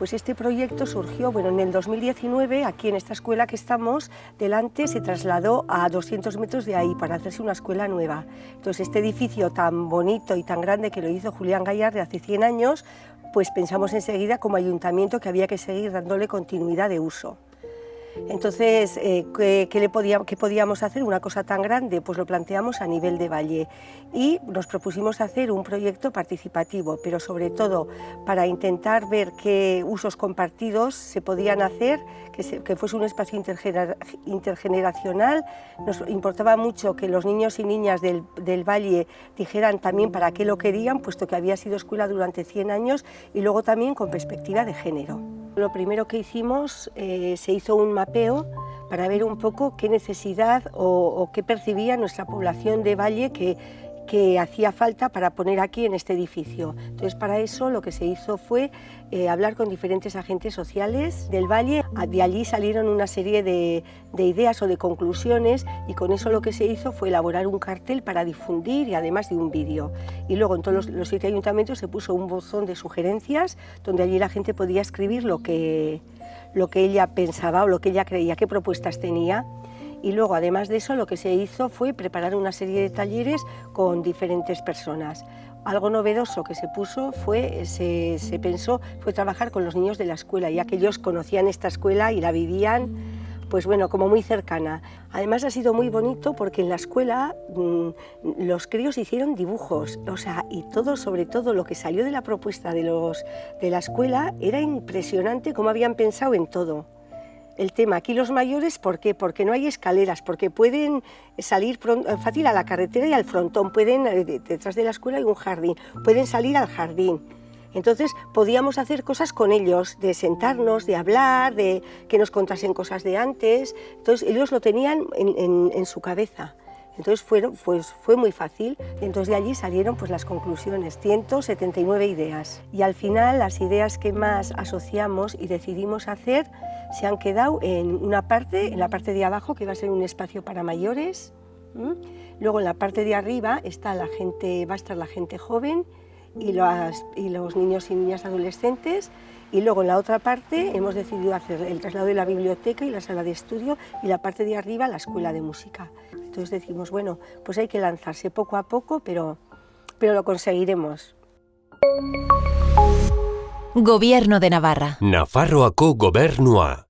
Pues este proyecto surgió, bueno, en el 2019, aquí en esta escuela que estamos, delante se trasladó a 200 metros de ahí para hacerse una escuela nueva. Entonces este edificio tan bonito y tan grande que lo hizo Julián Gallar de hace 100 años, pues pensamos enseguida como ayuntamiento que había que seguir dándole continuidad de uso. Entonces, eh, ¿qué, le podíamos hacer? Una cosa tan grande, pues lo planteamos a nivel de valle y nos propusimos hacer un proyecto participativo, pero sobre todo para intentar ver qué usos compartidos se podían hacer, que, fuese un espacio intergeneracional. Nos importaba mucho que los niños y niñas del, del valle dijeran también para qué lo querían, puesto que había sido escuela durante 100 años y luego también con perspectiva de género. Lo primero que hicimos, eh, se hizo un mapeo para ver un poco qué necesidad o, qué percibía nuestra población de Valle que, que hacía falta para poner aquí en este edificio. Entonces, para eso lo que se hizo fue eh, hablar con diferentes agentes sociales del Valle. De allí salieron una serie de, ideas o de conclusiones y con eso lo que se hizo fue elaborar un cartel para difundir y además de un vídeo. Y luego en todos los, siete ayuntamientos se puso un buzón de sugerencias donde allí la gente podía escribir lo que, lo que ella pensaba o lo que ella creía, qué propuestas tenía y luego además de eso lo que se hizo fue preparar una serie de talleres con diferentes personas. Algo novedoso que se puso fue, se, se pensó, fue trabajar con los niños de la escuela, ya que ellos conocían esta escuela y la vivían pues bueno, como muy cercana. Además ha sido muy bonito porque en la escuela mm, los críos hicieron dibujos, o sea, y todo, sobre todo lo que salió de la propuesta de, los, de la escuela, era impresionante cómo habían pensado en todo el tema. Aquí los mayores, ¿por qué? Porque no hay escaleras, porque pueden salir eh, fácil a la carretera y al frontón, pueden, eh, detrás de la escuela hay un jardín, pueden salir al jardín. Entonces podíamos hacer cosas con ellos, de sentarnos, de hablar, de que nos contasen cosas de antes. Entonces ellos lo tenían en su cabeza. Entonces fueron, pues, fue muy fácil, entonces de allí salieron pues, las conclusiones, 179 ideas. Y al final las ideas que más asociamos y decidimos hacer se han quedado en una parte, en la parte de abajo, que va a ser un espacio para mayores. Luego en la parte de arriba está la gente, va a estar la gente joven y, y los niños y niñas adolescentes. Y luego en la otra parte hemos decidido hacer el traslado de la biblioteca y la sala de estudio y la parte de arriba la escuela de música. Entonces decimos, bueno, pues hay que lanzarse poco a poco, pero, pero lo conseguiremos. Gobierno de Navarra. Nafarroako gobernua.